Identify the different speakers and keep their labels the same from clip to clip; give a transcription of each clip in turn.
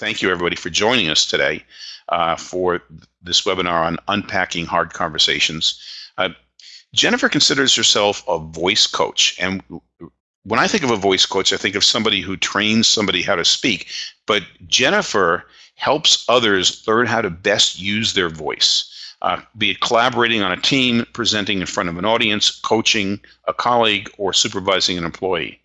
Speaker 1: Thank you, everybody, for joining us today uh, for this webinar on unpacking hard conversations. Uh, Jennifer considers herself a voice coach. And when I think of a voice coach, I think of somebody who trains somebody how to speak. But Jennifer helps others learn how to best use their voice. Uh, be it collaborating on a team, presenting in front of an audience, coaching a colleague, or supervising an employee.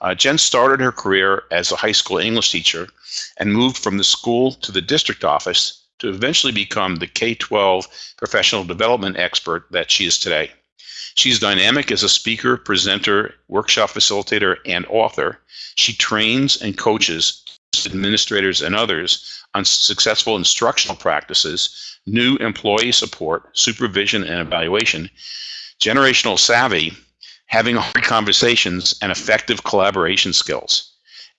Speaker 1: Uh, Jen started her career as a high school English teacher and moved from the school to the district office to eventually become the K-12 professional development expert that she is today. She's dynamic as a speaker, presenter, workshop facilitator, and author. She trains and coaches administrators and others on successful instructional practices new employee support, supervision, and evaluation, generational savvy, having hard conversations, and effective collaboration skills.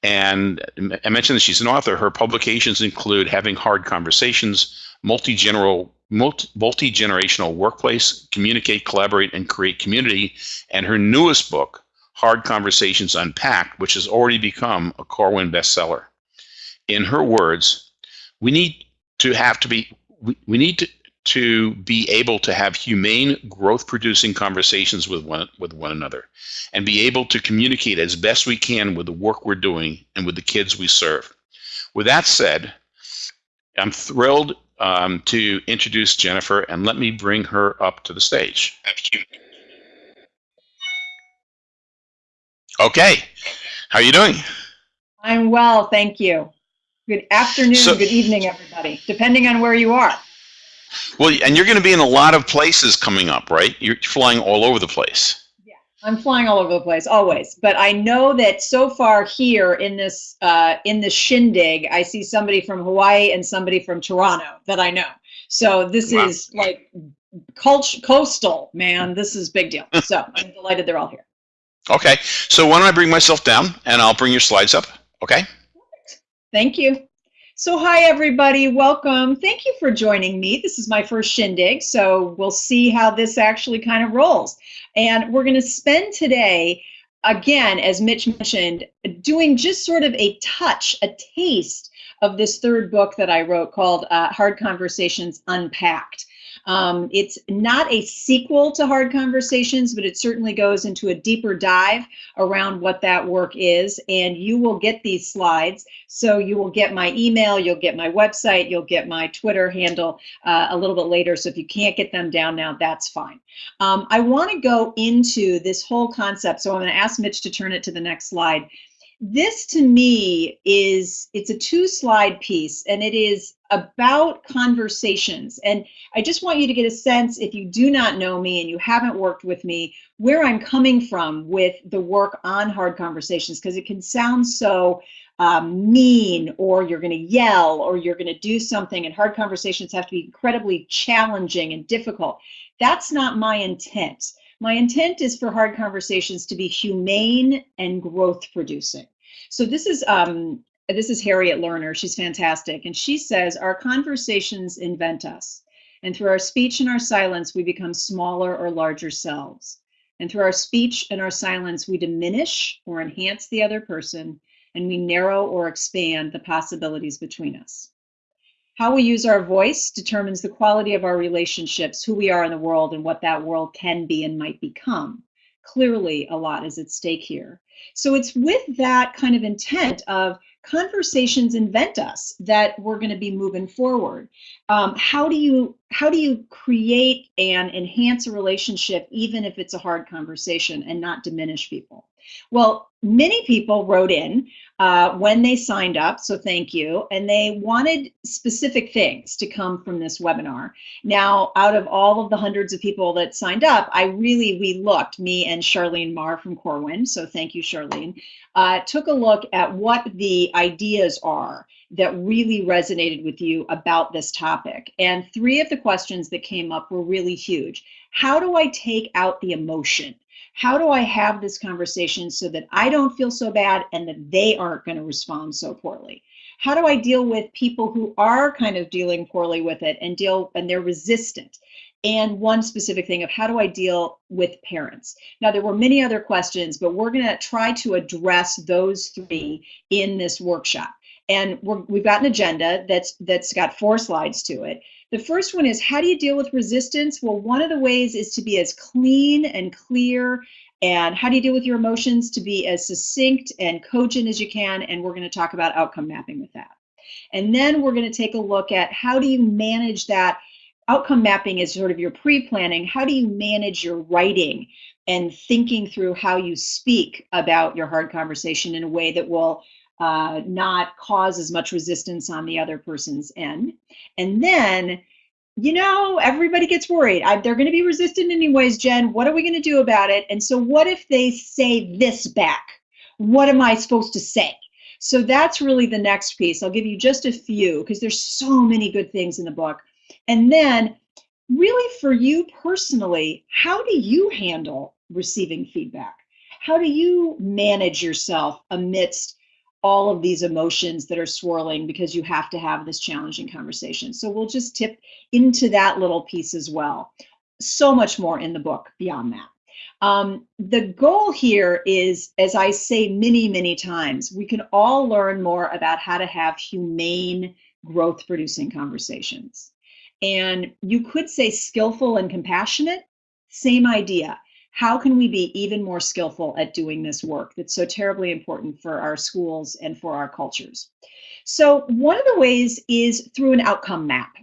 Speaker 1: And I mentioned that she's an author. Her publications include Having Hard Conversations, Multi-Generational multi-generational workplace, communicate, collaborate, and create community, and her newest book, Hard Conversations Unpacked, which has already become a Corwin bestseller. In her words, we need to have to be we, we need to, to be able to have humane growth producing conversations with one with one another and be able to communicate as best we can with the work we're doing and with the kids we serve. With that said i'm thrilled um, to introduce jennifer and let me bring her up to the stage. Okay. How are you doing?
Speaker 2: I'm well thank you Good afternoon, so, good evening, everybody, depending on where you are.
Speaker 1: Well, and you're going to be in a lot of places coming up, right? You're flying all over the place.
Speaker 2: Yeah, I'm flying all over the place, always. But I know that so far here in this uh, in this shindig, I see somebody from Hawaii and somebody from Toronto that I know. So this wow. is like cult- coastal, man. This is big deal. So I'm delighted they're all here.
Speaker 1: Okay, so why don't I bring myself down and I'll bring your slides up, okay?
Speaker 2: Thank you. So hi everybody, welcome. Thank you for joining me. This is my first shindig, so we'll see how this actually kind of rolls. And we're gonna spend today, again, as Mitch mentioned, doing just sort of a touch, a taste of this third book that I wrote called uh, Hard Conversations Unpacked. Um, it's not a sequel to Hard Conversations, but it certainly goes into a deeper dive around what that work is. And you will get these slides. So you will get my email, you'll get my website, you'll get my Twitter handle uh, a little bit later. So if you can't get them down now, that's fine. Um, I want to go into this whole concept. So I'm going to ask Mitch to turn it to the next slide this to me is it's a two slide piece and it is about conversations. And i just want you to get a sense if you do not know me and you haven't worked with me where i'm coming from with the work on hard conversations because it can sound so um, mean or you're going to yell or you're going to do something and hard conversations have to be incredibly challenging and difficult. That's not my intent my intent is for hard conversations to be humane and growth producing. So this is um, this is Harriet Lerner. She's fantastic, and she says our conversations invent us, and through our speech and our silence, we become smaller or larger selves. And through our speech and our silence, we diminish or enhance the other person, and we narrow or expand the possibilities between us. How we use our voice determines the quality of our relationships, who we are in the world, and what that world can be and might become. Clearly, a lot is at stake here. So it's with that kind of intent of conversations invent us that we're going to be moving forward. Um, how do you how do you create and enhance a relationship even if it's a hard conversation and not diminish people? Well, many people wrote in uh, when they signed up, so thank you, and they wanted specific things to come from this webinar. Now, out of all of the hundreds of people that signed up, I really, we looked, me and Charlene Marr from Corwin, so thank you, Charlene, uh, took a look at what the ideas are that really resonated with you about this topic. And three of the questions that came up were really huge. How do I take out the emotion? How do I have this conversation so that I don't feel so bad and that they aren't going to respond so poorly? How do I deal with people who are kind of dealing poorly with it and deal and they're resistant? and one specific thing of how do I deal with parents. Now, there were many other questions, but we're going to try to address those three in this workshop. And we have got an agenda that's that's got four slides to it. The first one is how do you deal with resistance? Well, one of the ways is to be as clean and clear and how do you deal with your emotions to be as succinct and cogent as you can and we're going to talk about outcome mapping with that. And then we're going to take a look at how do you manage that outcome mapping is sort of your pre-planning. How do you manage your writing and thinking through how you speak about your hard conversation in a way that will uh, not cause as much resistance on the other person's end. And then, you know, everybody gets worried. I, they're going to be resistant anyways, Jen. What are we going to do about it? And so, what if they say this back? What am I supposed to say? So that's really the next piece. I'll give you just a few because there's so many good things in the book. And then, really for you personally, how do you handle receiving feedback? How do you manage yourself amidst all of these emotions that are swirling because you have to have this challenging conversation. So we'll just tip into that little piece as well. So much more in the book beyond that. Um, the goal here is, as I say many, many times, we can all learn more about how to have humane, growth producing conversations. And you could say skillful and compassionate, same idea how can we be even more skillful at doing this work that's so terribly important for our schools and for our cultures? So one of the ways is through an outcome map.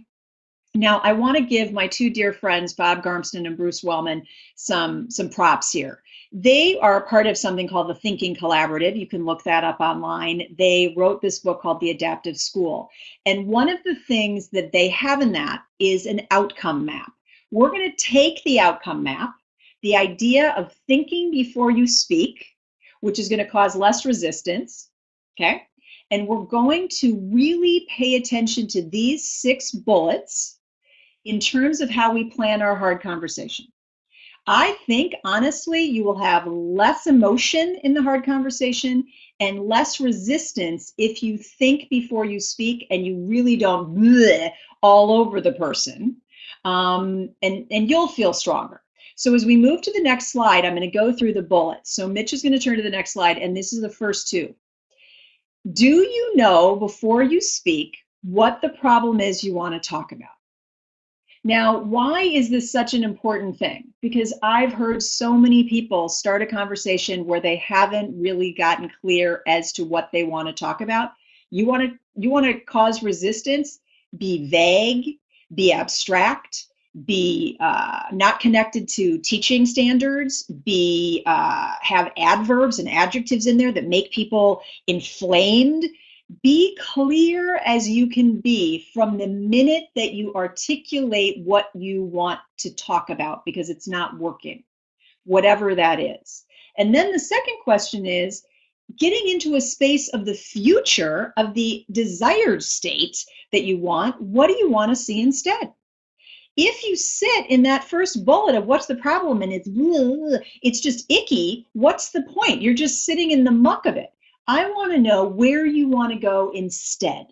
Speaker 2: Now, I want to give my two dear friends, Bob Garmston and Bruce Wellman, some, some props here. They are part of something called the Thinking Collaborative. You can look that up online. They wrote this book called The Adaptive School. And one of the things that they have in that is an outcome map. We're going to take the outcome map the idea of thinking before you speak, which is going to cause less resistance. Okay. And we're going to really pay attention to these six bullets in terms of how we plan our hard conversation. I think honestly, you will have less emotion in the hard conversation and less resistance if you think before you speak and you really don't all over the person. Um, and, and you'll feel stronger. So as we move to the next slide, I'm going to go through the bullets. So Mitch is going to turn to the next slide, and this is the first two. Do you know before you speak what the problem is you want to talk about? Now, why is this such an important thing? Because I've heard so many people start a conversation where they haven't really gotten clear as to what they want to talk about. You want to you want to cause resistance, be vague, be abstract, be uh, not connected to teaching standards, be uh, have adverbs and adjectives in there that make people inflamed. Be clear as you can be from the minute that you articulate what you want to talk about because it's not working, whatever that is. And then the second question is getting into a space of the future of the desired state that you want. What do you want to see instead? If you sit in that first bullet of what's the problem and it's it's just icky, what's the point? You're just sitting in the muck of it. I want to know where you want to go instead.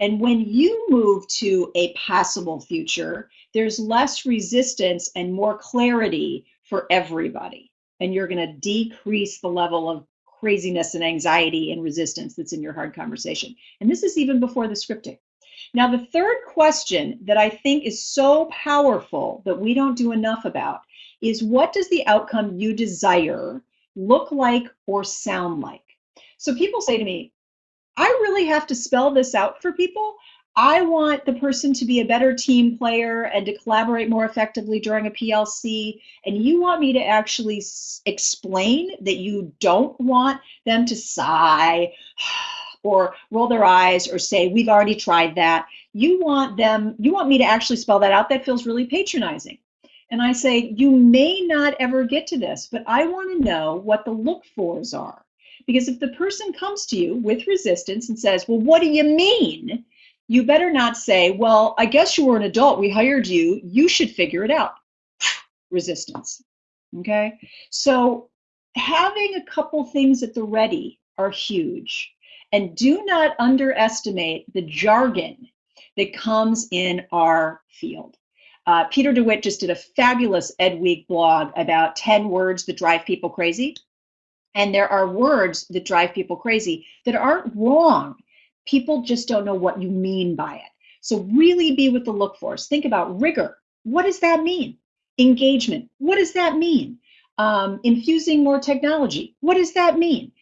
Speaker 2: And when you move to a possible future, there's less resistance and more clarity for everybody. And you're going to decrease the level of craziness and anxiety and resistance that's in your hard conversation. And this is even before the scripting. Now, the third question that I think is so powerful that we don't do enough about is what does the outcome you desire look like or sound like? So people say to me, I really have to spell this out for people. I want the person to be a better team player and to collaborate more effectively during a PLC. And you want me to actually explain that you don't want them to sigh oh, or roll their eyes or say, we've already tried that. You want them, you want me to actually spell that out. That feels really patronizing. And I say, you may not ever get to this, but I want to know what the look fors are. Because if the person comes to you with resistance and says, well, what do you mean? You better not say, well, I guess you were an adult. We hired you. You should figure it out. resistance. Okay. So having a couple things at the ready are huge. And do not underestimate the jargon that comes in our field. Uh, Peter DeWitt just did a fabulous Ed Week blog about 10 words that drive people crazy. And there are words that drive people crazy that aren't wrong. People just don't know what you mean by it. So really be with the look fors. Think about rigor. What does that mean? Engagement. What does that mean? Um, infusing more technology. What does that mean?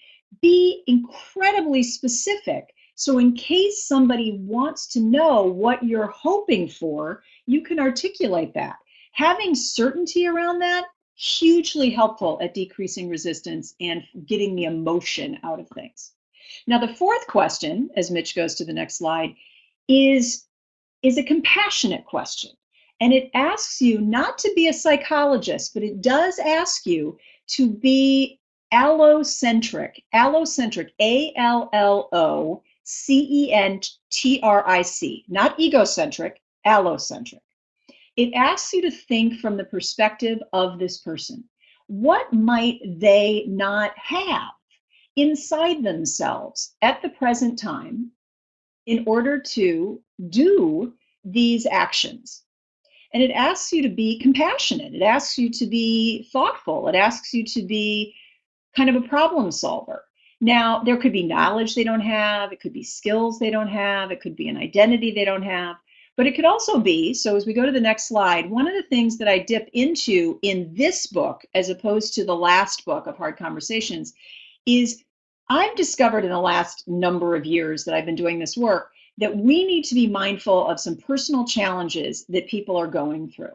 Speaker 2: Be incredibly specific. So in case somebody wants to know what you're hoping for, you can articulate that. Having certainty around that, hugely helpful at decreasing resistance and getting the emotion out of things. Now, the fourth question, as Mitch goes to the next slide, is, is a compassionate question. And it asks you not to be a psychologist, but it does ask you to be allocentric, allocentric, A L L O C E N T R I C, not egocentric, allocentric. It asks you to think from the perspective of this person. What might they not have inside themselves at the present time in order to do these actions? And it asks you to be compassionate. It asks you to be thoughtful. It asks you to be kind of a problem solver. Now, there could be knowledge they don't have, it could be skills they don't have, it could be an identity they don't have, but it could also be. So, as we go to the next slide, one of the things that I dip into in this book, as opposed to the last book of Hard Conversations, is I've discovered in the last number of years that I've been doing this work that we need to be mindful of some personal challenges that people are going through.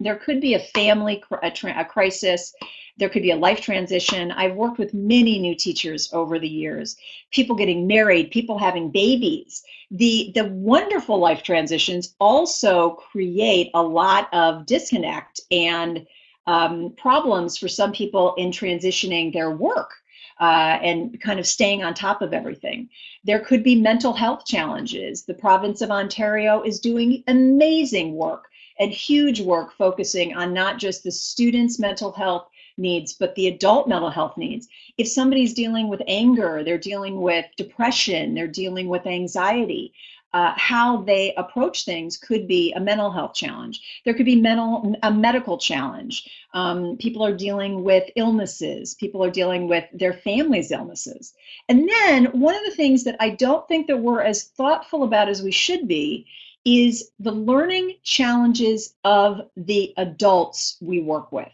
Speaker 2: There could be a family a, crisis. There could be a life transition. I've worked with many new teachers over the years, people getting married, people having babies. The, the wonderful life transitions also create a lot of disconnect and um, problems for some people in transitioning their work uh, and kind of staying on top of everything. There could be mental health challenges. The province of Ontario is doing amazing work and huge work focusing on not just the students' mental health needs, but the adult mental health needs. If somebody's dealing with anger, they're dealing with depression, they're dealing with anxiety, uh, how they approach things could be a mental health challenge. There could be mental a medical challenge. Um, people are dealing with illnesses. People are dealing with their family's illnesses. And then one of the things that I don't think that we're as thoughtful about as we should be is the learning challenges of the adults we work with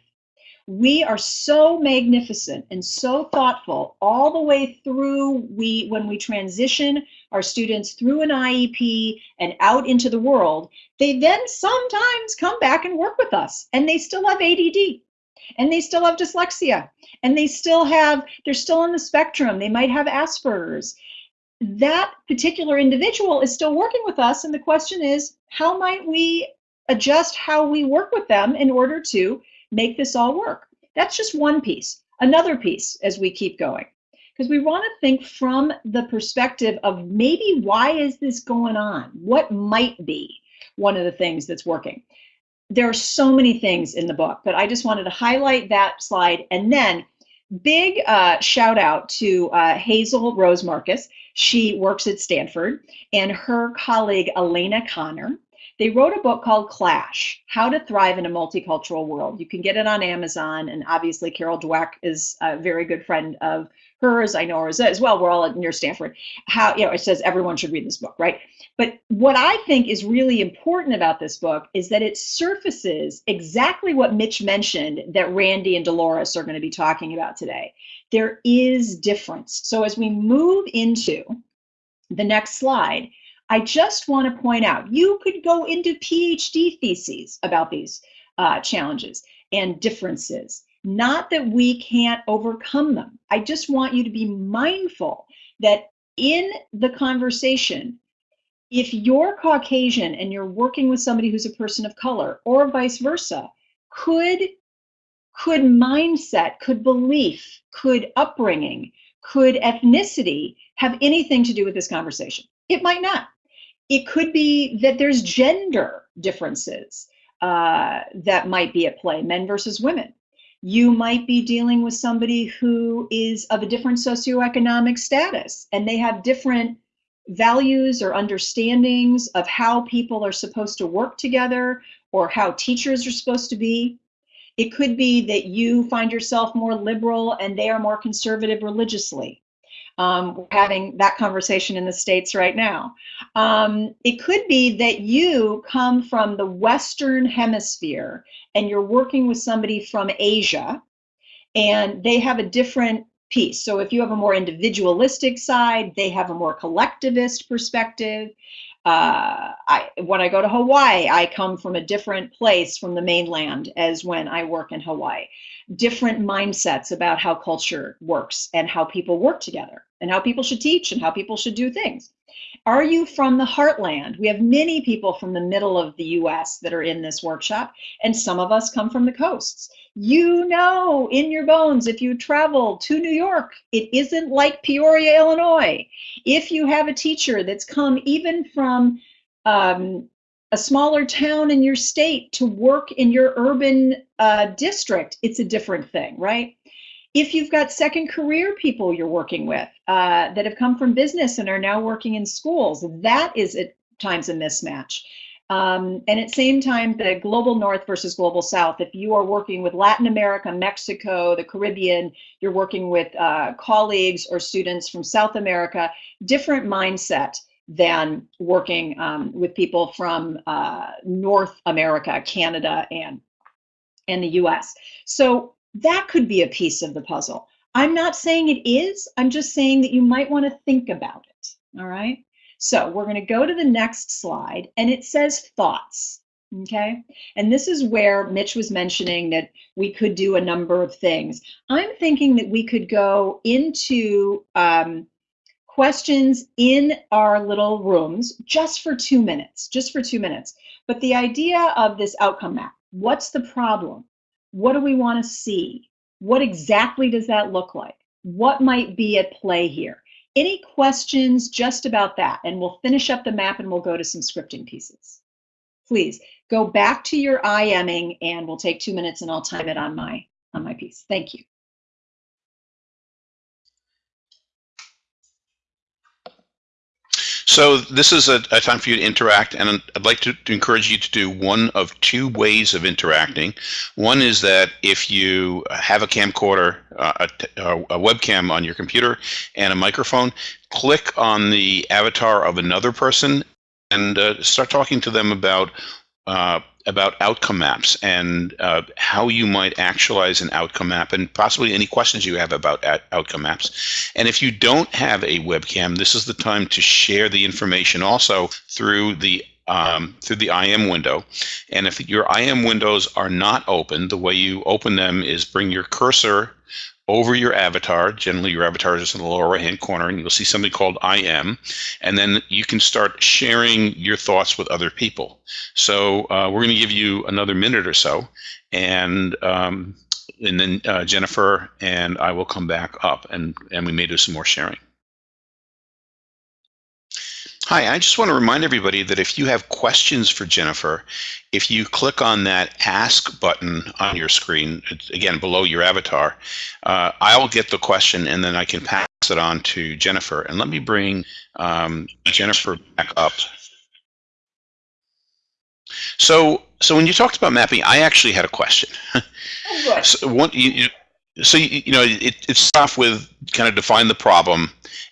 Speaker 2: we are so magnificent and so thoughtful all the way through we when we transition our students through an IEP and out into the world they then sometimes come back and work with us and they still have ADD and they still have dyslexia and they still have they're still on the spectrum they might have Asperger's. That particular individual is still working with us and the question is how might we adjust how we work with them in order to make this all work. That's just one piece. Another piece as we keep going, because we want to think from the perspective of maybe why is this going on? What might be one of the things that's working? There are so many things in the book, but I just wanted to highlight that slide. And then big uh, shout out to uh, Hazel Rose Markus. She works at Stanford, and her colleague Alana Conner they wrote a book called Clash How to Thrive in a Multicultural World. You can get it on Amazon. And obviously, Carol Dweck is a very good friend of hers. I know hers as well. We're all at near Stanford. How, you know, it says everyone should read this book, right? But what I think is really important about this book is that it surfaces exactly what Mitch mentioned that Randy and Dolores are going to be talking about today. There is difference. So as we move into the next slide, I just want to point out you could go into PhD theses about these uh, challenges and differences. Not that we can't overcome them. I just want you to be mindful that in the conversation, if you're Caucasian and you're working with somebody who's a person of color, or vice versa, could could mindset, could belief, could upbringing, could ethnicity have anything to do with this conversation? It might not. It could be that there's gender differences uh, that might be at play, men versus women. You might be dealing with somebody who is of a different socioeconomic status and they have different values or understandings of how people are supposed to work together or how teachers are supposed to be. It could be that you find yourself more liberal and they are more conservative religiously. Um, we're having that conversation in the States right now. Um, it could be that you come from the Western Hemisphere and you're working with somebody from Asia and they have a different piece. So if you have a more individualistic side, they have a more collectivist perspective. Uh, I, when I go to Hawaii, I come from a different place from the mainland as when I work in Hawaii. Different mindsets about how culture works and how people work together and how people should teach and how people should do things. Are you from the heartland? We have many people from the middle of the US that are in this workshop, and some of us come from the coasts. You know in your bones, if you travel to New York, it isn't like Peoria, Illinois. If you have a teacher that's come even from um, a smaller town in your state to work in your urban uh, district, it's a different thing, right? If you've got second career people you're working with uh, that have come from business and are now working in schools, that is at times a mismatch. Um, and at the same time, the global north versus global south, if you are working with Latin America, Mexico, the Caribbean, you're working with uh, colleagues or students from South America, different mindset than working um, with people from uh, North America, Canada, and, and the US. So that could be a piece of the puzzle. I'm not saying it is, I'm just saying that you might want to think about it. All right. So we're going to go to the next slide and it says thoughts. Okay. And this is where Mitch was mentioning that we could do a number of things. I'm thinking that we could go into um, questions in our little rooms just for two minutes, just for two minutes. But the idea of this outcome map, what's the problem? What do we want to see? What exactly does that look like? What might be at play here? Any questions just about that? And we'll finish up the map and we'll go to some scripting pieces. Please go back to your IMing and we'll take two minutes and I'll time it on my on my piece. Thank you.
Speaker 1: So this is a, a, time for you to interact, and I'd like to, to, encourage you to do one of two ways of interacting. One is that if you have a camcorder, uh, a, a webcam on your computer, and a microphone, click on the avatar of another person and uh, start talking to them about uh, about outcome maps and uh, how you might actualize an outcome map and possibly any questions you have about outcome maps. And if you don't have a webcam, this is the time to share the information also through the um, through the IM window. And if your IM windows are not open, the way you open them is bring your cursor over your avatar. Generally, your avatar is in the lower right hand corner, and you'll see something called IM. And then you can start sharing your thoughts with other people. So uh, we're going to give you another minute or so, and um, and then uh, Jennifer and I will come back up, and, and we may do some more sharing. Hi, I just want to remind everybody that if you have questions for Jennifer, if you click on that Ask button on your screen, again, below your avatar, uh, I'll get the question and then I can pass it on to Jennifer. And let me bring um, Jennifer back up. So, so when you talked about mapping, I actually had a question. Oh, so, one, you, you, so you, you know it, it starts off with kind of define the problem.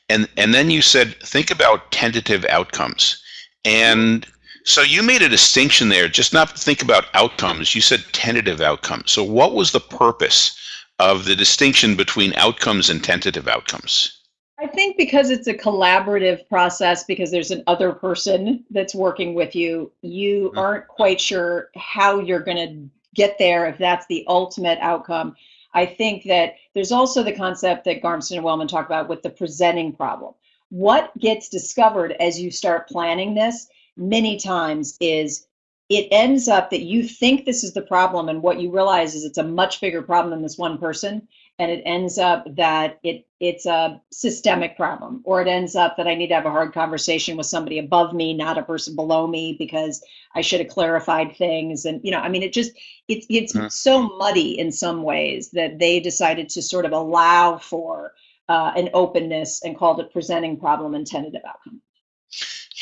Speaker 1: And and then you said think about tentative outcomes. And so you made a distinction there. Just not think about outcomes. You said tentative outcomes. So what was the purpose of the distinction between outcomes and tentative outcomes?
Speaker 2: I think because it's a collaborative process, because there's an other person that's working with you, you mm-hmm. aren't quite sure how you're going to get there if that's the ultimate outcome. I think that there's also the concept that Garmston and Wellman talk about with the presenting problem. What gets discovered as you start planning this many times is it ends up that you think this is the problem and what you realize is it's a much bigger problem than this one person and it ends up that it it's a systemic problem or it ends up that i need to have a hard conversation with somebody above me not a person below me because i should have clarified things and you know i mean it just it's it's mm. so muddy in some ways that they decided to sort of allow for uh, an openness and called it presenting problem and tentative outcome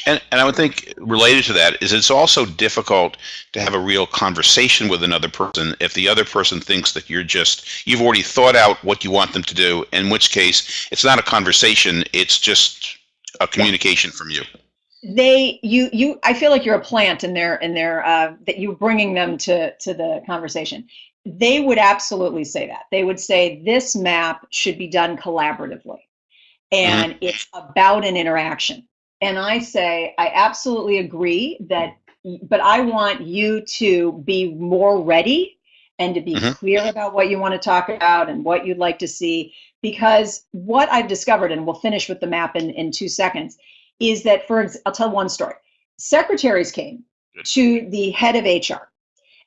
Speaker 1: And, and I would think related to that is it's also difficult to have a real conversation with another person if the other person thinks that you're just, you've already thought out what you want them to do, in which case it's not a conversation, it's just a communication from you.
Speaker 2: They, you, you, I feel like you're a plant in their, in their, uh, that you're bringing them to, to the conversation. They would absolutely say that. They would say this map should be done collaboratively and mm-hmm. it's about an interaction and I say, I absolutely agree that, but I want you to be more ready and to be mm-hmm. clear about what you want to talk about and what you'd like to see. Because what I've discovered, and we'll finish with the map in, in two seconds, is that for, I'll tell one story. Secretaries came to the head of HR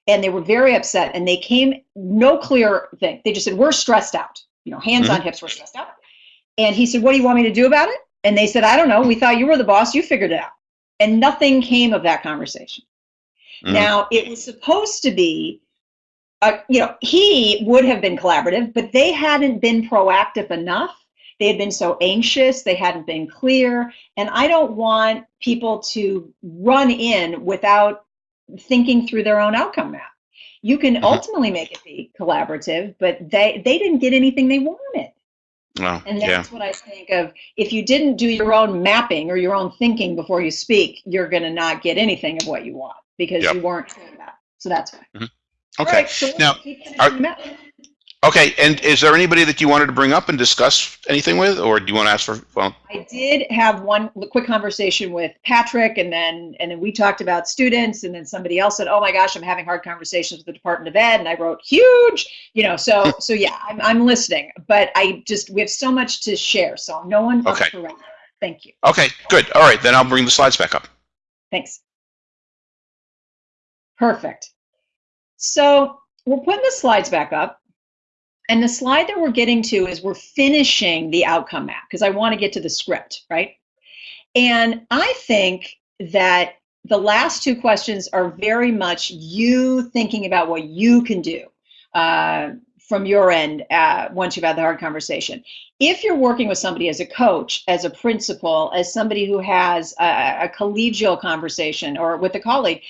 Speaker 2: and they were very upset and they came, no clear thing. They just said, we're stressed out, you know, hands mm-hmm. on hips, we're stressed out. And he said, what do you want me to do about it? And they said, I don't know. We thought you were the boss. You figured it out. And nothing came of that conversation. Mm. Now, it was supposed to be, uh, you know, he would have been collaborative, but they hadn't been proactive enough. They had been so anxious, they hadn't been clear. And I don't want people to run in without thinking through their own outcome map. You can mm-hmm. ultimately make it be collaborative, but they, they didn't get anything they wanted.
Speaker 1: Well,
Speaker 2: and that's yeah. what I think of. If you didn't do your own mapping or your own thinking before you speak, you're going to not get anything of what you want because yep. you weren't doing that. So that's why.
Speaker 1: Mm-hmm. Okay. Right, so now, are, Okay, and is there anybody that you wanted to bring up and discuss anything with, or do you want to ask for? Well,
Speaker 2: I did have one quick conversation with Patrick, and then and then we talked about students, and then somebody else said, "Oh my gosh, I'm having hard conversations with the Department of Ed," and I wrote huge, you know. So hmm. so yeah, I'm I'm listening, but I just we have so much to share, so no one.
Speaker 1: Okay.
Speaker 2: Thank you.
Speaker 1: Okay, good. All right, then I'll bring the slides back up.
Speaker 2: Thanks. Perfect. So we're putting the slides back up. And the slide that we're getting to is we're finishing the outcome map because I want to get to the script, right? And I think that the last two questions are very much you thinking about what you can do uh, from your end uh, once you've had the hard conversation. If you're working with somebody as a coach, as a principal, as somebody who has a, a collegial conversation or with a colleague,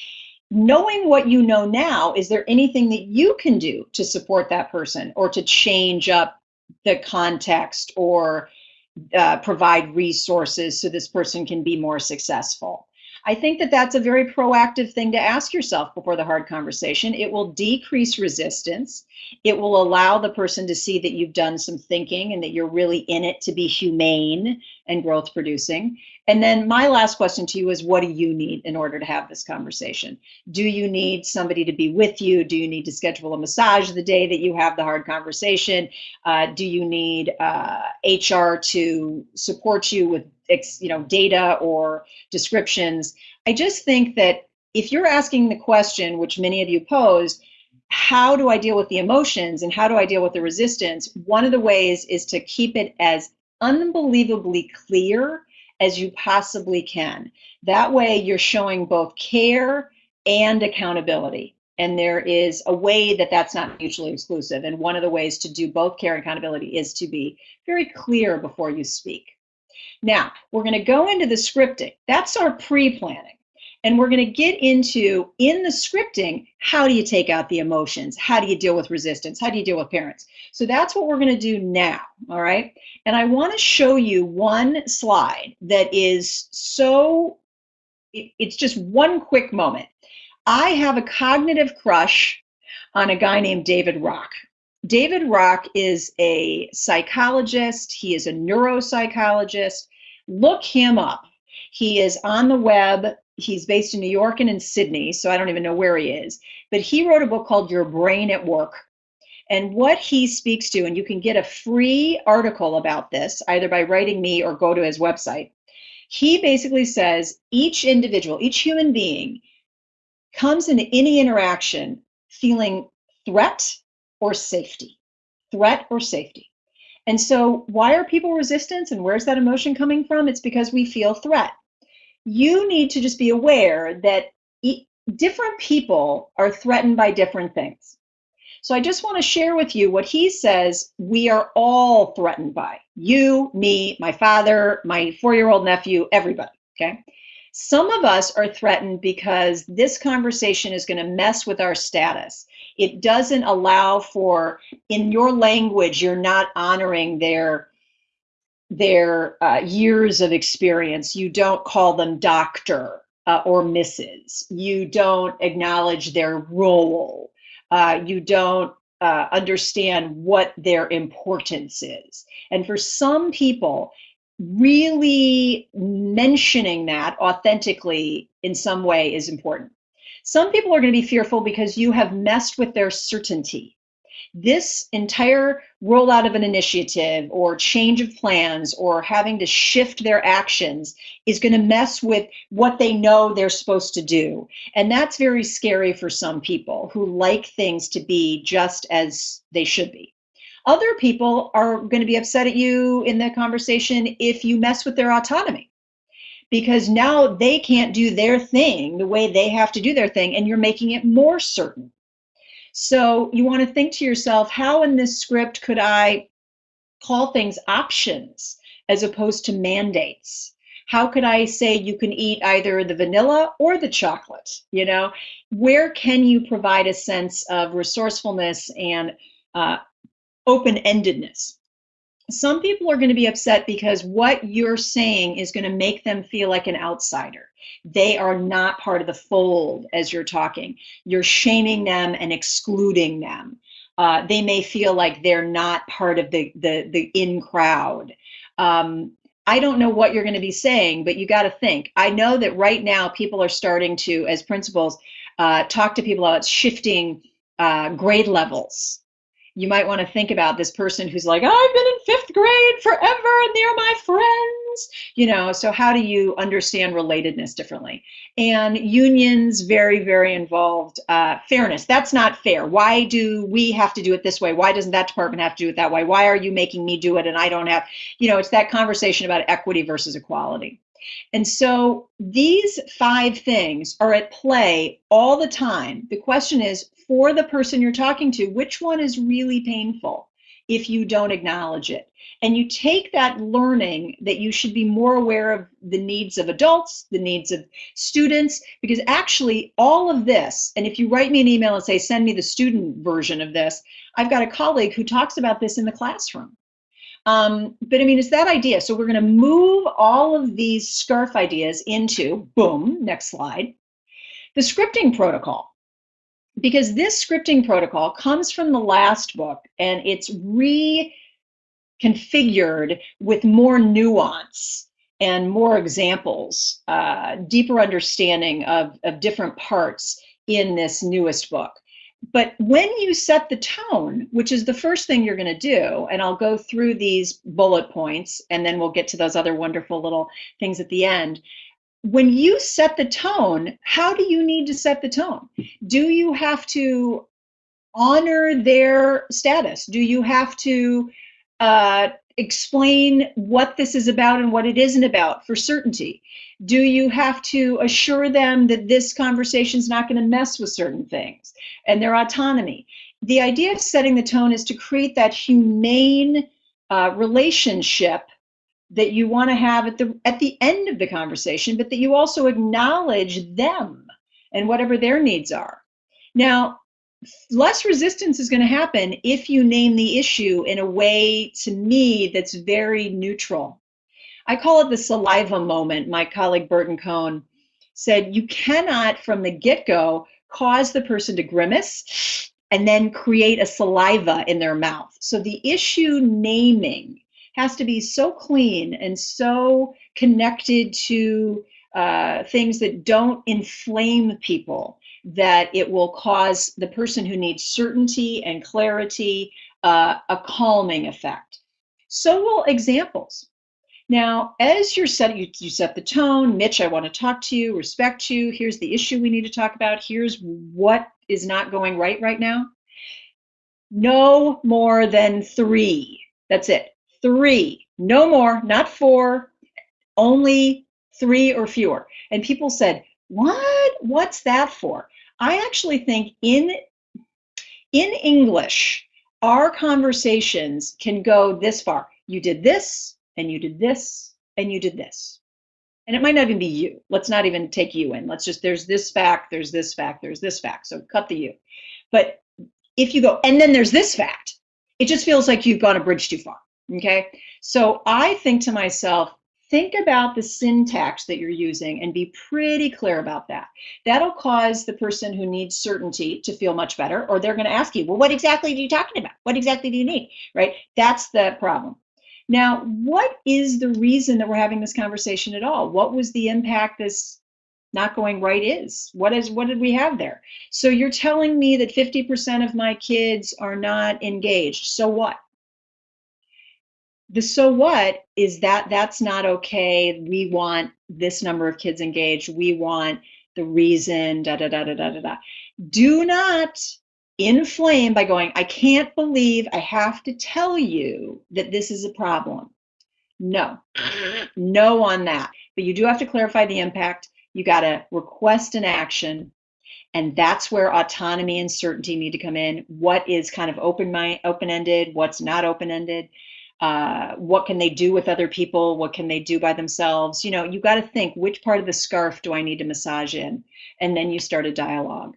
Speaker 2: knowing what you know now, is there anything that you can do to support that person or to change up the context or uh, provide resources so this person can be more successful? I think that that's a very proactive thing to ask yourself before the hard conversation. It will decrease resistance. It will allow the person to see that you've done some thinking and that you're really in it to be humane and growth producing. And then my last question to you is what do you need in order to have this conversation? Do you need somebody to be with you? Do you need to schedule a massage the day that you have the hard conversation? Uh, do you need uh, HR to support you with you know data or descriptions? I just think that if you're asking the question, which many of you posed, how do I deal with the emotions and how do I deal with the resistance? One of the ways is to keep it as unbelievably clear as you possibly can. That way, you're showing both care and accountability. And there is a way that that's not mutually exclusive. And one of the ways to do both care and accountability is to be very clear before you speak. Now, we're going to go into the scripting. That's our pre planning. And we're going to get into, in the scripting, how do you take out the emotions? How do you deal with resistance? How do you deal with parents? So that's what we're going to do now, all right? And I want to show you one slide that is so, it's just one quick moment. I have a cognitive crush on a guy named David Rock. David Rock is a psychologist, he is a neuropsychologist. Look him up. He is on the web he's based in New York and in Sydney, so I don't even know where he is. But he wrote a book called Your Brain at Work. And what he speaks to, and you can get a free article about this either by writing me or go to his website. He basically says each individual, each human being comes into any interaction feeling threat or safety, threat or safety. And so, why are people resistant and where's that emotion coming from? It's because we feel threat you need to just be aware that e- different people are threatened by different things. So I just want to share with you what he says we are all threatened by. You, me, my father, my four year old nephew, everybody. Okay. Some of us are threatened because this conversation is going to mess with our status. It doesn't allow for, in your language, you're not honoring their their uh, years of experience. You don't call them doctor uh, or Mrs. You don't acknowledge their role. Uh, you don't uh, understand what their importance is. And for some people, really mentioning that authentically in some way is important. Some people are going to be fearful because you have messed with their certainty this entire rollout of an initiative or change of plans or having to shift their actions is going to mess with what they know they're supposed to do. And that's very scary for some people who like things to be just as they should be. Other people are going to be upset at you in the conversation if you mess with their autonomy because now they can't do their thing the way they have to do their thing and you're making it more certain so you want to think to yourself, how in this script could I call things options as opposed to mandates? How could I say you can eat either the vanilla or the chocolate? You know, where can you provide a sense of resourcefulness and uh, open-endedness? some people are going to be upset because what you're saying is going to make them feel like an outsider. They are not part of the fold as you're talking. You're shaming them and excluding them. Uh, they may feel like they're not part of the the, the in crowd. Um, I don't know what you're going to be saying, but you got to think. I know that right now people are starting to, as principals, uh, talk to people about shifting uh, grade levels you might want to think about this person who's like, I've been in fifth grade forever and they're my friends. You know, so how do you understand relatedness differently? And unions, very, very involved. Uh, fairness, that's not fair. Why do we have to do it this way? Why doesn't that department have to do it that way? Why are you making me do it and I don't have, you know, it's that conversation about equity versus equality. And so these five things are at play all the time. The question is for the person you're talking to, which one is really painful if you don't acknowledge it? And you take that learning that you should be more aware of the needs of adults, the needs of students, because actually all of this, and if you write me an email and say, send me the student version of this, I've got a colleague who talks about this in the classroom. Um, but I mean, it's that idea. So we're going to move all of these SCARF ideas into, boom, next slide, the scripting protocol because this scripting protocol comes from the last book and it's reconfigured with more nuance and more examples, uh, deeper understanding of, of different parts in this newest book. But when you set the tone, which is the first thing you're going to do, and I'll go through these bullet points and then we'll get to those other wonderful little things at the end when you set the tone, how do you need to set the tone? Do you have to honor their status? Do you have to uh, explain what this is about and what it isn't about for certainty? Do you have to assure them that this conversation is not going to mess with certain things and their autonomy? The idea of setting the tone is to create that humane uh, relationship that you want to have at the at the end of the conversation but that you also acknowledge them and whatever their needs are. Now less resistance is going to happen if you name the issue in a way to me that's very neutral. I call it the saliva moment my colleague burton cohn said you cannot from the get-go cause the person to grimace and then create a saliva in their mouth. So the issue naming has to be so clean and so connected to uh, things that don't inflame people that it will cause the person who needs certainty and clarity uh, a calming effect. So will examples. Now, as you're setting, you, you set the tone, Mitch, I want to talk to you, respect you, here's the issue we need to talk about, here's what is not going right right now. No more than three. That's it three, no more, not four, only three or fewer. And people said, what? What's that for? I actually think in, in English, our conversations can go this far. You did this, and you did this, and you did this. and it might not even be you. Let's not even take you in. Let's just, there's this fact, there's this fact, there's this fact. So cut the you. But if you go, and then there's this fact, it just feels like you've gone a bridge too far. Okay. So I think to myself, think about the syntax that you're using and be pretty clear about that. That'll cause the person who needs certainty to feel much better, or they're going to ask you, well, what exactly are you talking about? What exactly do you need? Right? That's the problem. Now, what is the reason that we're having this conversation at all? What was the impact this not going right is? What is what did we have there? So you're telling me that 50% of my kids are not engaged. So what? The so what is that that's not okay. We want this number of kids engaged. We want the reason da da da da da da da. Do not inflame by going, I can't believe I have to tell you that this is a problem. No, no on that. But you do have to clarify the impact. You got to request an action. And that's where autonomy and certainty need to come in. What is kind of open mind, open-ended? What's not open-ended? Uh, what can they do with other people? What can they do by themselves? You know, you got to think which part of the scarf do I need to massage in? And then you start a dialogue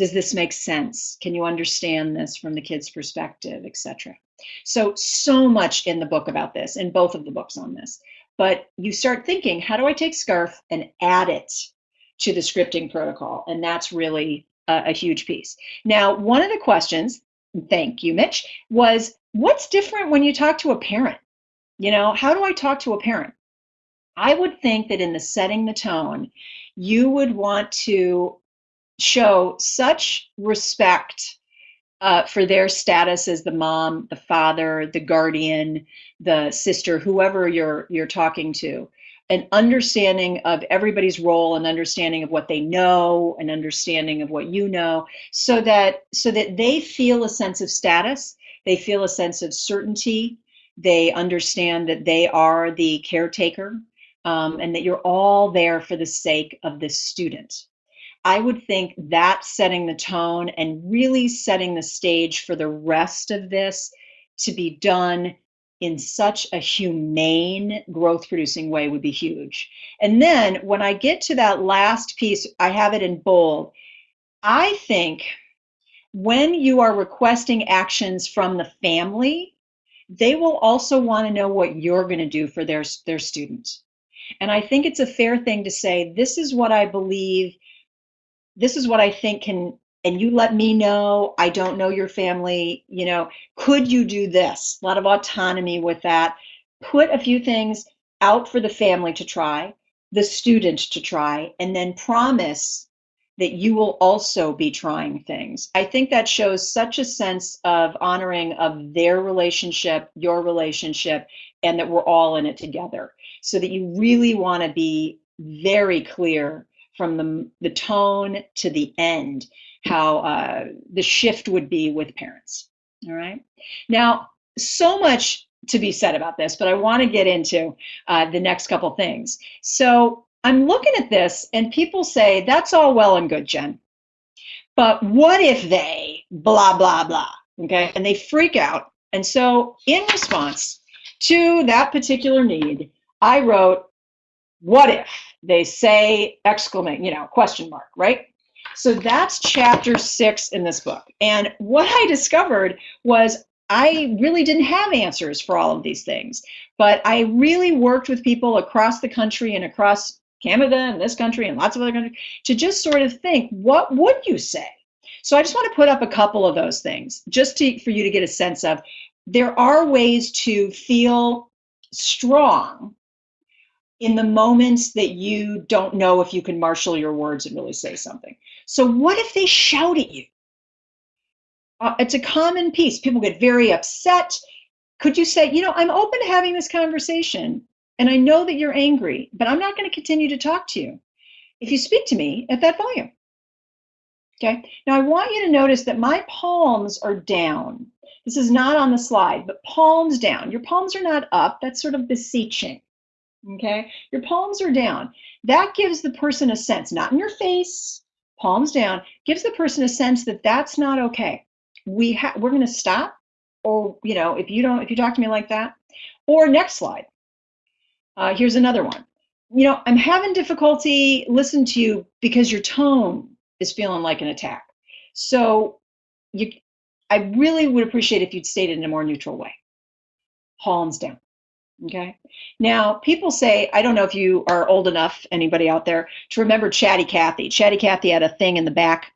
Speaker 2: does this make sense? Can you understand this from the kid's perspective, etc. So, so much in the book about this, in both of the books on this. But you start thinking, how do I take SCARF and add it to the scripting protocol? And that's really a, a huge piece. Now, one of the questions, thank you, Mitch, was what's different when you talk to a parent? You know, how do I talk to a parent? I would think that in the setting the tone, you would want to show such respect uh, for their status as the mom, the father, the guardian, the sister, whoever you're you're talking to, an understanding of everybody's role, an understanding of what they know, an understanding of what you know, so that so that they feel a sense of status, they feel a sense of certainty, they understand that they are the caretaker, um, and that you're all there for the sake of this student. I would think that setting the tone and really setting the stage for the rest of this to be done in such a humane growth producing way would be huge. And then when I get to that last piece, I have it in bold. I think when you are requesting actions from the family, they will also want to know what you're going to do for their, their student. And I think it's a fair thing to say, this is what I believe this is what I think can, and you let me know, I don't know your family, you know, could you do this? A lot of autonomy with that. Put a few things out for the family to try, the student to try, and then promise that you will also be trying things. I think that shows such a sense of honoring of their relationship, your relationship, and that we're all in it together. So that you really want to be very clear from the, the tone to the end, how uh, the shift would be with parents. All right. Now, so much to be said about this, but I want to get into uh, the next couple things. So I'm looking at this, and people say, that's all well and good, Jen. But what if they blah, blah, blah? Okay. And they freak out. And so, in response to that particular need, I wrote, What if? they say exclamation, you know, question mark, right? So that's chapter six in this book. And what I discovered was I really didn't have answers for all of these things, but I really worked with people across the country and across Canada and this country and lots of other countries to just sort of think, what would you say? So I just want to put up a couple of those things just to, for you to get a sense of there are ways to feel strong in the moments that you don't know if you can marshal your words and really say something. So, what if they shout at you? Uh, it's a common piece. People get very upset. Could you say, you know, I'm open to having this conversation, and I know that you're angry, but I'm not going to continue to talk to you if you speak to me at that volume. Okay. Now, I want you to notice that my palms are down. This is not on the slide, but palms down. Your palms are not up. That's sort of beseeching okay? Your palms are down. That gives the person a sense, not in your face, palms down, gives the person a sense that that's not okay. We ha- we're going to stop, or you know, if you don't, if you talk to me like that, or next slide. Uh, here's another one. you know, I'm having difficulty listening to you because your tone is feeling like an attack. So you, I really would appreciate if you'd state it in a more neutral way. Palms down. Okay. Now, people say, I don't know if you are old enough, anybody out there, to remember Chatty Cathy. Chatty Cathy had a thing in the back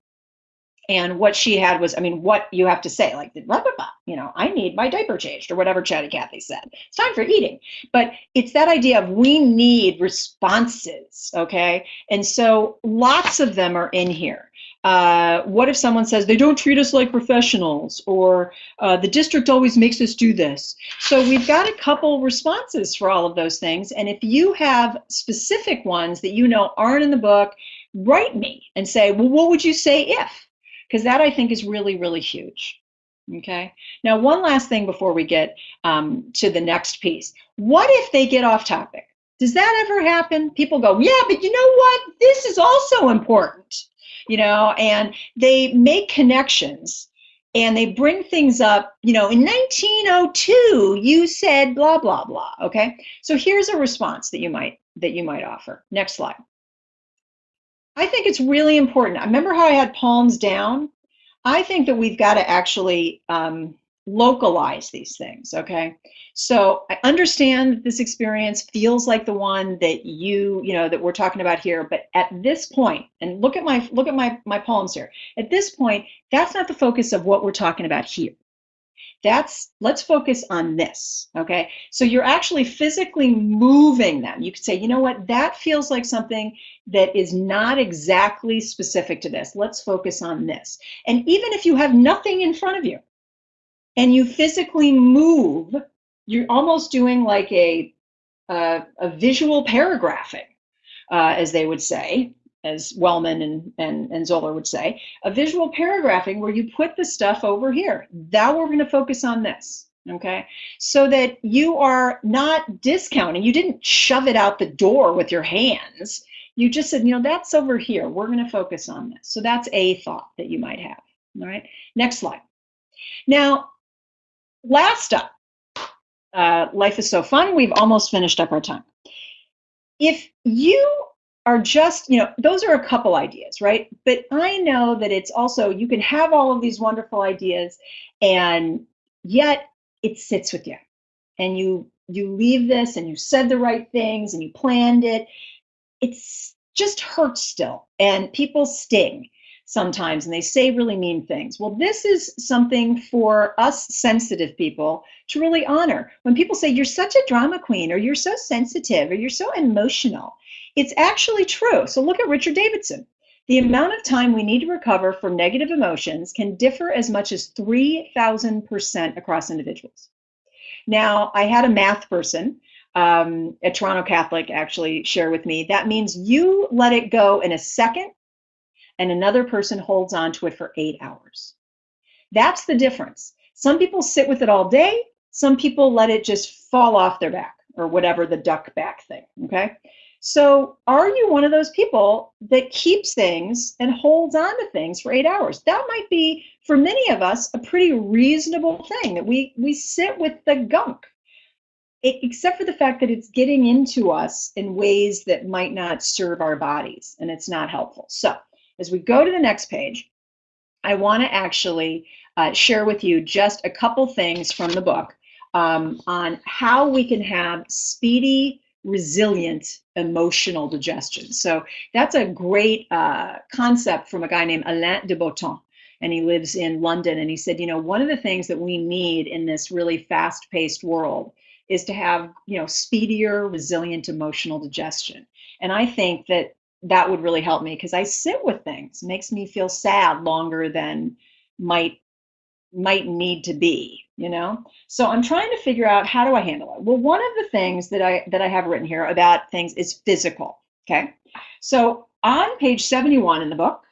Speaker 2: and what she had was, I mean, what you have to say, like, blah, blah, blah, you know, I need my diaper changed or whatever Chatty Cathy said. It's time for eating. But it's that idea of we need responses, okay? And so lots of them are in here. Uh, what if someone says they don't treat us like professionals or uh, the district always makes us do this? So we've got a couple responses for all of those things. And if you have specific ones that you know aren't in the book, write me and say, well, what would you say if? Because that I think is really, really huge. Okay. Now, one last thing before we get um, to the next piece. What if they get off topic? Does that ever happen? People go, yeah, but you know what? This is also important, you know, and they make connections and they bring things up, you know, in 1902, you said blah, blah, blah. Okay. So here's a response that you might that you might offer. Next slide. I think it's really important. I remember how I had palms down. I think that we've got to actually um, localize these things. Okay, so I understand this experience feels like the one that you, you know, that we're talking about here. But at this point, and look at my look at my my palms here. At this point, that's not the focus of what we're talking about here that's let's focus on this okay? So you're actually physically moving them. You could say you know what that feels like something that is not exactly specific to this. Let's focus on this. And even if you have nothing in front of you and you physically move you're almost doing like a a, visual paragraphing uh, as they would say as Wellman and, and, and Zoller would say, a visual paragraphing where you put the stuff over here. Now we're going to focus on this, okay? So that you are not discounting. You didn't shove it out the door with your hands. You just said, you know, that's over here. We're going to focus on this. So that's a thought that you might have, all right? Next slide. Now, last up, uh, life is so fun. We've almost finished up our time. If you are just, you know, those are a couple ideas, right? But I know that it's also, you can have all of these wonderful ideas and yet it sits with you. And you you leave this and you said the right things and you planned it. It's just hurts still and people sting sometimes and they say really mean things. Well this is something for us sensitive people to really honor. When people say you're such a drama queen or you're so sensitive or you're so emotional it's actually true. So look at Richard Davidson. The amount of time we need to recover from negative emotions can differ as much as 3,000% across individuals. Now, I had a math person um, at Toronto Catholic actually share with me that means you let it go in a second and another person holds on to it for eight hours. That's the difference. Some people sit with it all day, some people let it just fall off their back or whatever the duck back thing, okay? So, are you one of those people that keeps things and holds on to things for eight hours? That might be, for many of us, a pretty reasonable thing that we we sit with the gunk, it, except for the fact that it's getting into us in ways that might not serve our bodies, and it's not helpful. So, as we go to the next page, I want to actually uh, share with you just a couple things from the book um, on how we can have speedy resilient emotional digestion. So that's a great uh, concept from a guy named Alain de Botton. And he lives in London. And he said, you know, one of the things that we need in this really fast paced world is to have, you know, speedier, resilient emotional digestion. And I think that that would really help me because I sit with things, makes me feel sad longer than might might need to be you know? So i'm trying to figure out how do i handle it? Well one of the things that i that i have written here about things is physical okay? So on page 71 in the book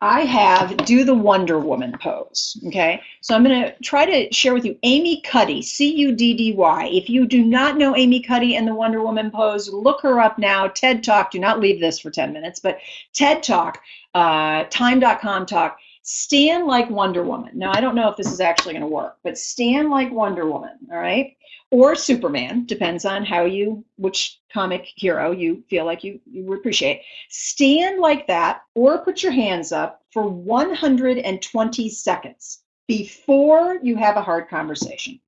Speaker 2: i have do the wonder woman pose okay? So i'm going to try to share with you amy cuddy c-u-d-d-y if you do not know amy cuddy and the wonder woman pose look her up now. Ted talk do not leave this for 10 minutes but ted talk uh, time.com talk stand like Wonder Woman. Now, I don't know if this is actually going to work, but stand like Wonder Woman, all right? Or Superman, depends on how you, which comic hero you feel like you, you appreciate. Stand like that or put your hands up for 120 seconds before you have a hard conversation.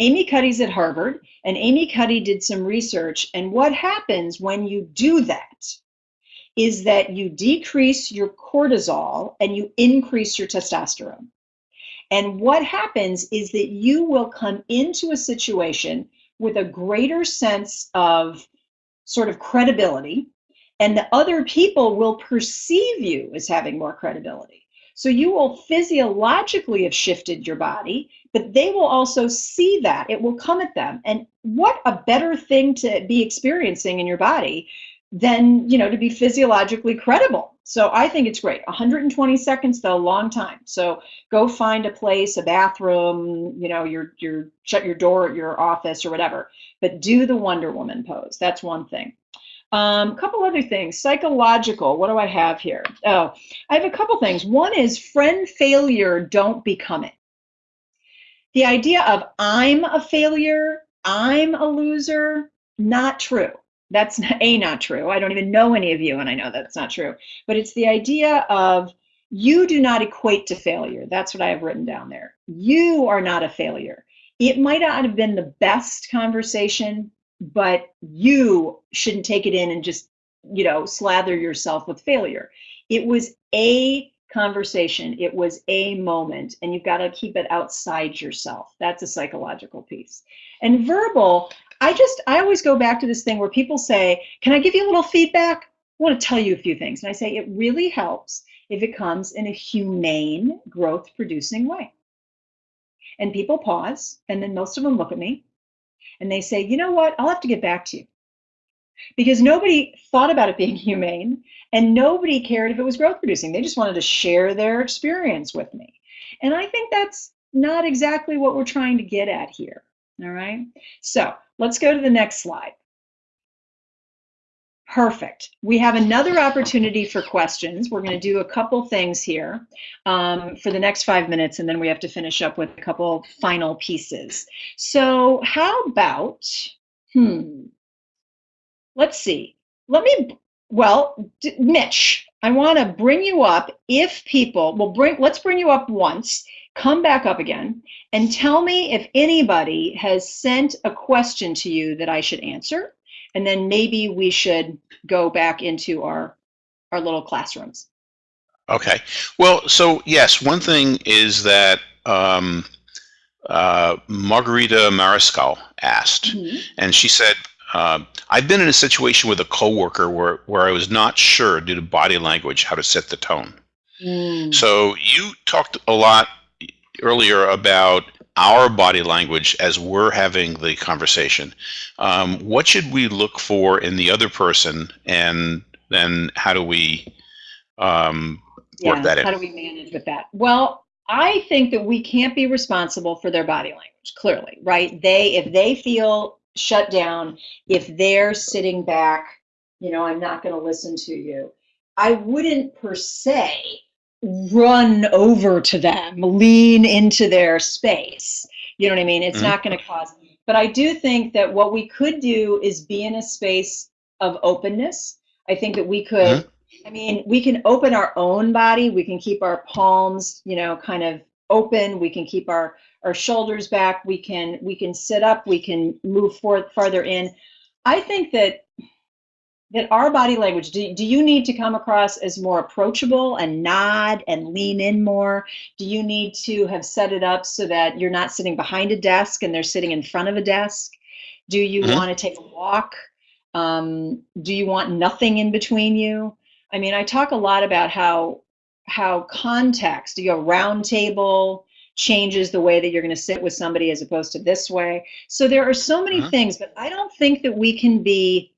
Speaker 2: Amy Cuddy's at Harvard, and Amy Cuddy did some research. And what happens when you do that is that you decrease your cortisol and you increase your testosterone. And what happens is that you will come into a situation with a greater sense of sort of credibility, and the other people will perceive you as having more credibility. So you will physiologically have shifted your body, but they will also see that. It will come at them. And what a better thing to be experiencing in your body than, you know, to be physiologically credible. So I think it's great. 120 seconds though, long time. So go find a place, a bathroom, you know, your your shut your door at your office or whatever. But do the Wonder Woman pose. That's one thing. A um, couple other things. Psychological. What do I have here? Oh, I have a couple things. One is friend failure, don't become it. The idea of I'm a failure, I'm a loser, not true. That's A, not true. I don't even know any of you, and I know that's not true. But it's the idea of you do not equate to failure. That's what I have written down there. You are not a failure. It might not have been the best conversation, but you shouldn't take it in and just, you know, slather yourself with failure. It was a conversation, it was a moment, and you've got to keep it outside yourself. That's a psychological piece. And verbal, I just, I always go back to this thing where people say, Can I give you a little feedback? I want to tell you a few things. And I say, It really helps if it comes in a humane, growth producing way. And people pause, and then most of them look at me and they say, you know what, I'll have to get back to you. Because nobody thought about it being humane and nobody cared if it was growth producing. They just wanted to share their experience with me. And I think that's not exactly what we're trying to get at here. All right. So let's go to the next slide. Perfect. We have another opportunity for questions. We're going to do a couple things here um, for the next five minutes, and then we have to finish up with a couple final pieces. So how about, hmm, let's see. Let me, well, Mitch, I want to bring you up if people, will bring, let's bring you up once, come back up again, and tell me if anybody has sent a question to you that I should answer and then maybe we should go back into our our little classrooms.
Speaker 1: Okay. Well, so yes, one thing is that um, uh, Margarita Mariscal asked, mm-hmm. and she said, uh, "I've been in a situation with a coworker where where I was not sure due to body language how to set the tone." Mm. So you talked a lot earlier about our body language as we're having the conversation. Um, what should we look for in the other person, and then how do we um, work
Speaker 2: yeah,
Speaker 1: that in?
Speaker 2: How do we manage with that? Well, I think that we can't be responsible for their body language. Clearly, right? They if they feel shut down, if they're sitting back, you know, I'm not going to listen to you. I wouldn't per se run over to them, lean into their space. You know what I mean? It's mm-hmm. not going to cause. But I do think that what we could do is be in a space of openness. I think that we could. Mm-hmm. I mean, we can open our own body. We can keep our palms, you know, kind of open. We can keep our our shoulders back. We can we can sit up. We can move forward farther in. I think that that our body language do, do you need to come across as more approachable and nod and lean in more? Do you need to have set it up so that you're not sitting behind a desk and they're sitting in front of a desk? Do you mm-hmm. want to take a walk? Um, do you want nothing in between you? I mean i talk a lot about how how context you know round table changes the way that you're going to sit with somebody as opposed to this way. So there are so many mm-hmm. things but i don't think that we can be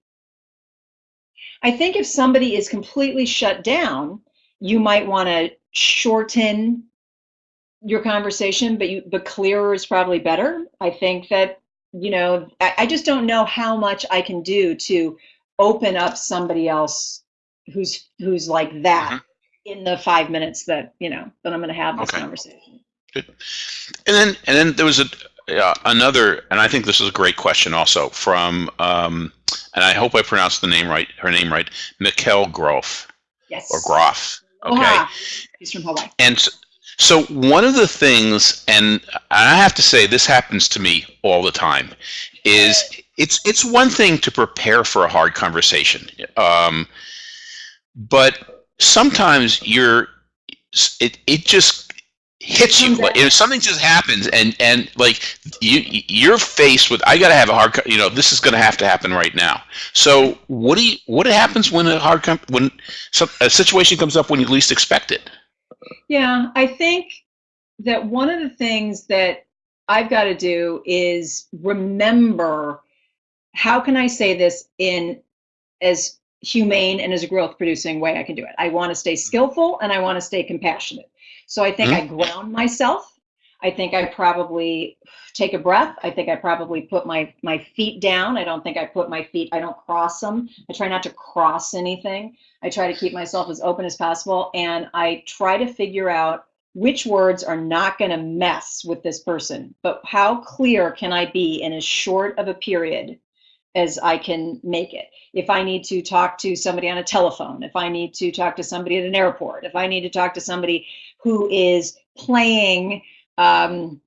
Speaker 2: I think if somebody is completely shut down, you might want to shorten your conversation, but you but clearer is probably better. I think that you know I, I just don't know how much I can do to open up somebody else who's who's like that. Mm-hmm. in the five minutes that you know that I'm going to have this
Speaker 1: Okay.
Speaker 2: conversation.
Speaker 1: And then and then there was a uh, another, and I think this is a great question also from, um, and I hope I pronounced the name right, her name right, Mikkel Groff
Speaker 2: Yes.
Speaker 1: or Groff. Okay.
Speaker 2: He's from Hawaii.
Speaker 1: And s- so one of the things, and I have to say this happens to me all the time, is it's it's one thing to prepare for a hard conversation, um, but sometimes you're it it just hits you like if something just happens and and like you you're faced with I got to have a hard you know this is going to have to happen right now. So what do you what happens when a hard com- when some, a situation comes up when you least expect it?
Speaker 2: Yeah, I think that one of the things that I've got to do is remember how can I say this in as humane and as a growth producing way I can do it. I want to stay hmm. skillful and I want to stay compassionate. So I think I mm-hmm. ground myself. I think I probably take a breath. I think I probably put my my feet down. I don't think I put my feet I don't cross them. I try not to cross anything. I try to keep myself as open as possible and I try to figure out which words are not going to mess with this person, but how clear can I be in as short of a period as I can make it? If I need to talk to somebody on a telephone, if I need to talk to somebody at an airport, if I need to talk to somebody who is playing, um,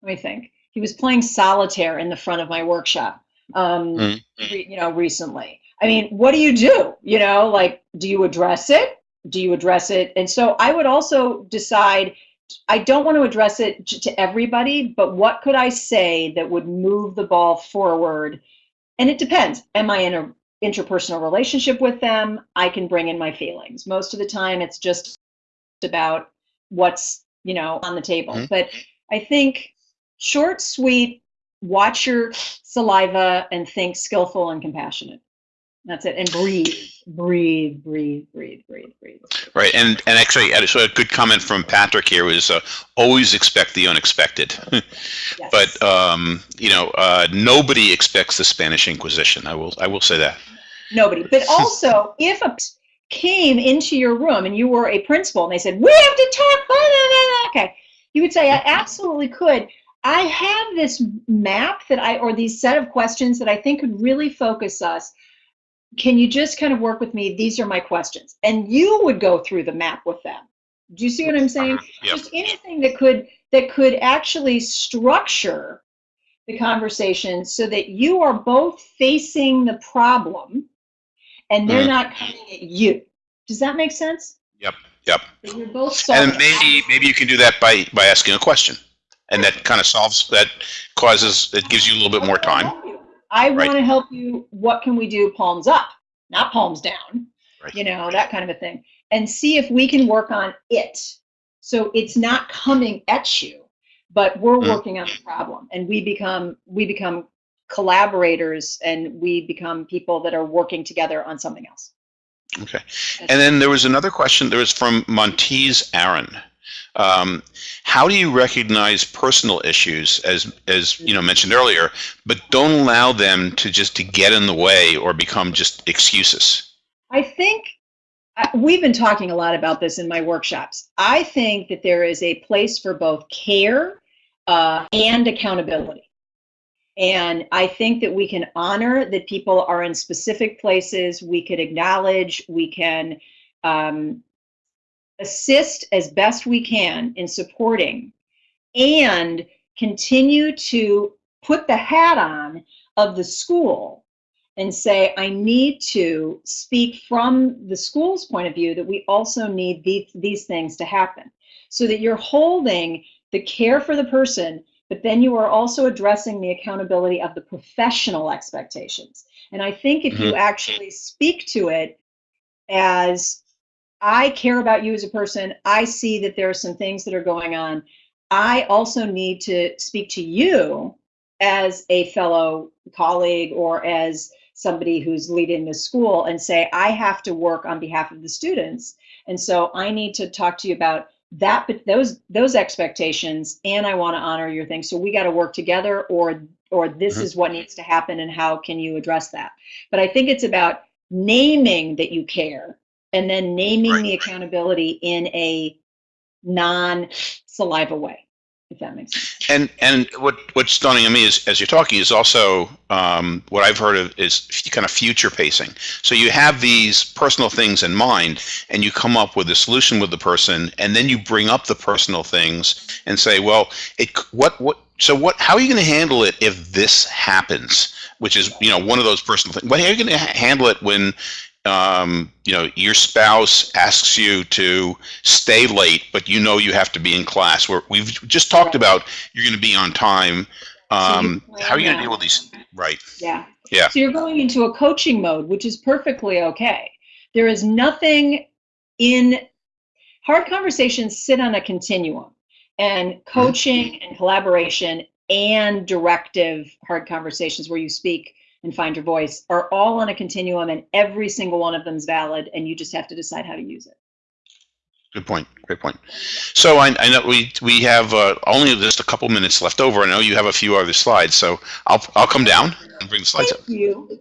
Speaker 2: let me think, he was playing solitaire in the front of my workshop. Um,
Speaker 1: Mm.
Speaker 2: re- you know, recently. I mean, what do you do? You know, like, do you address it? Do you address it? And so I would also decide, I don't want to address it to everybody, but what could I say that would move the ball forward? And it depends. Am I in a interpersonal relationship with them? I can bring in my feelings. Most of the time, it's just about what's, you know, on the table.
Speaker 1: Mhm.
Speaker 2: But I think short, sweet, watch your saliva and think skillful and compassionate. That's it. And breathe, breathe, breathe, breathe, breathe, breathe.
Speaker 1: Right, and and actually, so a good comment from Patrick here was uh, always expect the unexpected.
Speaker 2: Yes.
Speaker 1: but um, you know, uh, nobody expects the Spanish Inquisition. I will I will say that.
Speaker 2: nobody. But also, if a came into your room and you were a principal and they said, "We have to talk," blah, blah, blah, blah," okay, you would say, "I absolutely could." I have this map that I, or these set of questions that I think could really focus us. Can you just kind of work with me? These are my questions, and you would go through the map with them. Do you see what I'm saying? Uh-huh.
Speaker 1: Yep.
Speaker 2: just anything that could that could actually structure the conversation so that you are both facing the problem and they're
Speaker 1: Mm.
Speaker 2: not coming at you does that make sense
Speaker 1: Yep, yep.
Speaker 2: that you're both
Speaker 1: And maybe maybe you can do that by by asking a question, and that kind of solves that causes it gives you a little bit more time.
Speaker 2: i
Speaker 1: Right.
Speaker 2: want to help you what can we do palms up not palms down
Speaker 1: Right.
Speaker 2: you know that kind of a thing and see if we can work on it so it's not coming at you but we're
Speaker 1: Mm.
Speaker 2: working on the problem and we become we become collaborators and we become people that are working together on something else
Speaker 1: Okay. And then there was another question. There was from Montez Aaron. Um, how do you recognize personal issues, as as you know mentioned earlier, but don't allow them to just to get in the way or become just excuses?
Speaker 2: I think I- we've been talking a lot about this in my workshops. I think that there is a place for both care uh, and accountability. And I think that we can honor that people are in specific places. We could acknowledge, we can um, assist as best we can in supporting and continue to put the hat on of the school and say, I need to speak from the school's point of view that we also need these, these things to happen. So that you're holding the care for the person, but then you are also addressing the accountability of the professional expectations. And I think if you mm-hmm. actually speak to it as I care about you as a person, I see that there are some things that are going on. I also need to speak to you as a fellow colleague or as somebody who's leading the school and say, I have to work on behalf of the students. And so I need to talk to you about that, but those those expectations, and I want to honor your thing. So we got to work together, or or this
Speaker 1: Mhm.
Speaker 2: is what needs to happen, and how can you address that? But I think it's about naming that you care and then naming
Speaker 1: Right.
Speaker 2: the accountability in a non saliva way, if that makes sense.
Speaker 1: And and what what's stunning to me is as you're talking is also um, what I've heard of is kind of future pacing. So you have these personal things in mind, and you come up with a solution with the person, and then you bring up the personal things and say, well, it what what. So what? How are you going to handle it if this happens? Which is, you know, one of those personal things. But how are you going to handle it when, um, you know, your spouse asks you to stay late, but you know you have to be in class? Where we've just talked about you're going to be on time. Um,
Speaker 2: plan
Speaker 1: how are you going to deal with these? Right.
Speaker 2: Yeah.
Speaker 1: Yeah.
Speaker 2: So you're going into a coaching mode, which is perfectly okay. There is nothing in hard conversations sit on a continuum and coaching and collaboration and directive hard conversations where you speak and find your voice are all on a continuum and every single one of them is valid and you just have to decide how to use it.
Speaker 1: Good point. Great point. So I, I know we we have uh, only just a couple minutes left over. I know you have a few other slides, so I'll I'll come down and bring the slides up.
Speaker 2: Thank you.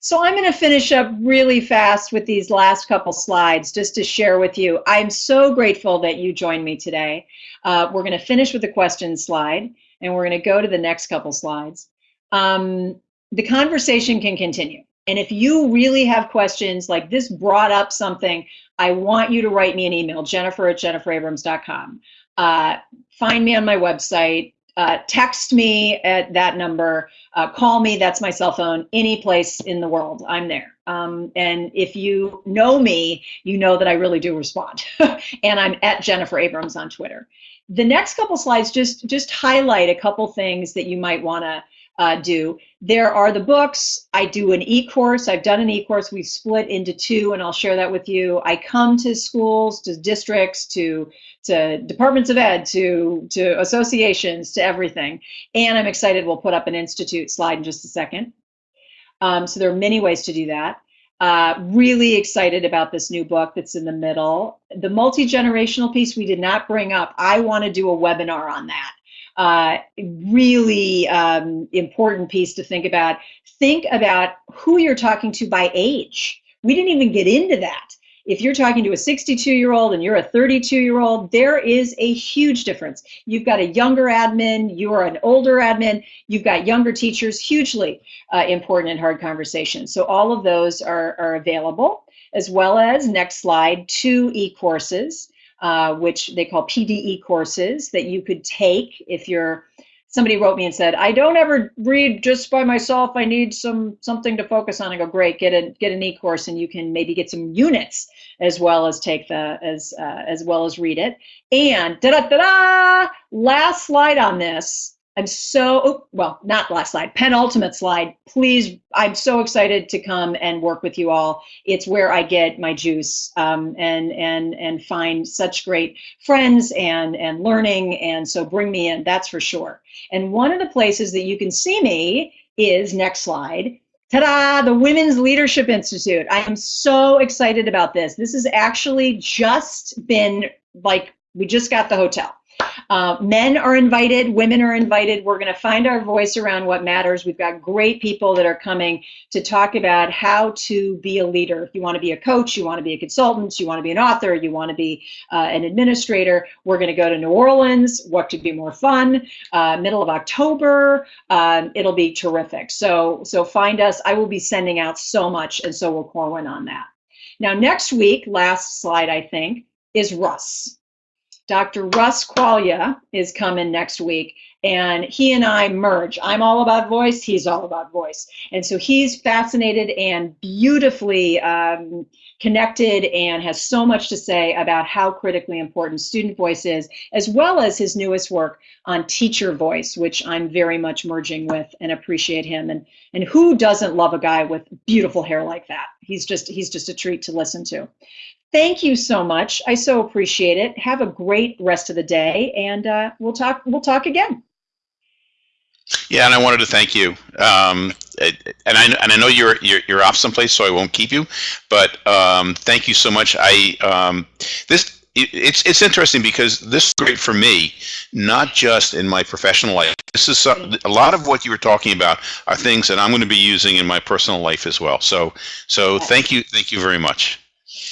Speaker 2: So I'm going to finish up really fast with these last couple slides just to share with you. I'm so grateful that you joined me today. Uh, we're going to finish with the question slide and we're going to go to the next couple slides. Um, the conversation can continue. And if you really have questions like this brought up something, I want you to write me an email, jennifer at jenniferabrams.com. Uh, find me on my website, uh, text me at that number, uh, call me, that's my cell phone, any place in the world, I'm there. Um, and if you know me, you know that I really do respond. and I'm at Jennifer Abrams on Twitter. The next couple slides just, just highlight a couple things that you might want to uh, do. There are the books. I do an e-course. I've done an e-course. We've split into two, and I'll share that with you. I come to schools, to districts, to to departments of ed, to to associations, to everything. And I'm excited. We'll put up an institute slide in just a second. Um, so there are many ways to do that. Uh, really excited about this new book that's in the middle. The multi-generational piece we did not bring up. I want to do a webinar on that. Uh, really um, important piece to think about. Think about who you're talking to by age. We didn't even get into that. If you're talking to a 62 year old and you're a 32 year old, there is a huge difference. You've got a younger admin, you're an older admin, you've got younger teachers, hugely uh, important in hard conversations. So all of those are, are available, as well as, next slide, two e-courses uh, which they call PDE courses that you could take if you're somebody wrote me and said I don't ever read just by myself. I need some something to focus on. I go great get a get an e-course and you can maybe get some units as well as take the as uh, as well as read it. And da da da da last slide on this I'm so, oh, well, not last slide, penultimate slide. Please, I'm so excited to come and work with you all. It's where I get my juice um, and and and find such great friends and and learning. And so bring me in, that's for sure. And one of the places that you can see me is next slide. Ta-da! The Women's Leadership Institute. I am so excited about this. This has actually just been like we just got the hotel. Uh, men are invited, women are invited. We're going to find our voice around what matters. We've got great people that are coming to talk about how to be a leader. If you want to be a coach, you want to be a consultant, you want to be an author, you want to be uh, an administrator, we're going to go to New Orleans. What could be more fun? Uh, middle of October. Um, it'll be terrific. So, so find us. I will be sending out so much, and so will Corwin on that. Now, next week, last slide, I think, is Russ. Dr. Russ Quaglia is coming next week, and he and I merge. I'm all about voice, he's all about voice. And so he's fascinated and beautifully um, connected and has so much to say about how critically important student voice is, as well as his newest work on teacher voice, which I'm very much merging with and appreciate him. And, and who doesn't love a guy with beautiful hair like that? He's just, he's just a treat to listen to. Thank you so much. I so appreciate it. Have a great rest of the day, and uh, we'll talk. We'll talk again.
Speaker 1: Yeah, and I wanted to thank you. Um, and I and I know you're you're, you're off someplace, so I won't keep you. But um, thank you so much. I um, this it, it's it's interesting because this is great for me, not just in my professional life. This is some, a lot of what you were talking about are things that I'm going to be using in my personal life as well. So so thank you thank you very much.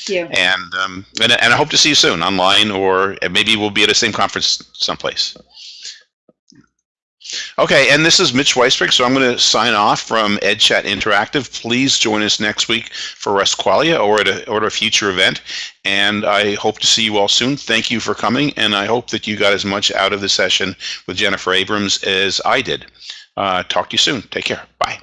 Speaker 2: You.
Speaker 1: And um, and, and I hope to see you soon online or maybe we'll be at the same conference someplace. Okay, and this is Mitch Weisburgh, so I'm going to sign off from EdChat Interactive. Please join us next week for Quaglia or at a, or at a future event, and I hope to see you all soon. Thank you for coming, and I hope that you got as much out of the session with Jennifer Abrams as I did. Uh, talk to you soon. Take care. Bye.